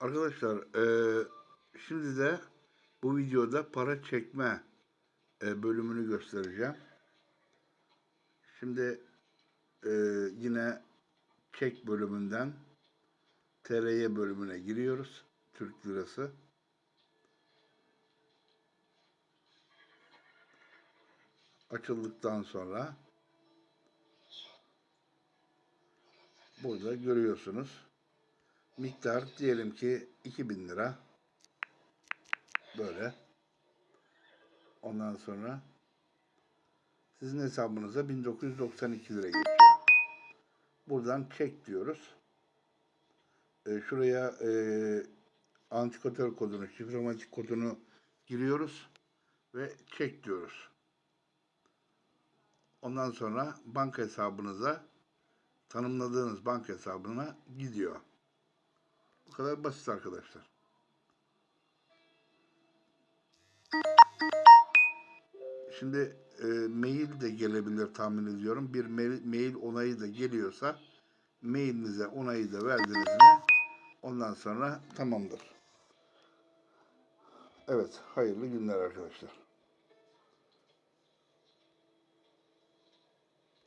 Arkadaşlar eee, şimdi de bu videoda para çekme e, bölümünü göstereceğim. Şimdi eee, yine çek bölümünden TRY bölümüne giriyoruz. Türk lirası. Açıldıktan sonra burada görüyorsunuz. Miktar diyelim ki 2000 lira. Böyle. Ondan sonra sizin hesabınıza 1992 lira geçiyor. Buradan çek diyoruz. E, şuraya e, antikotör kodunu, şifrematik kodunu giriyoruz ve çek diyoruz. Ondan sonra banka hesabınıza tanımladığınız banka hesabına gidiyor. Kadar basit arkadaşlar. Şimdi e, mail de gelebilir tahmin ediyorum. Bir mail, mail onayı da geliyorsa mailinize onayı da verdiniz mi ondan sonra tamamdır. Evet, hayırlı günler arkadaşlar.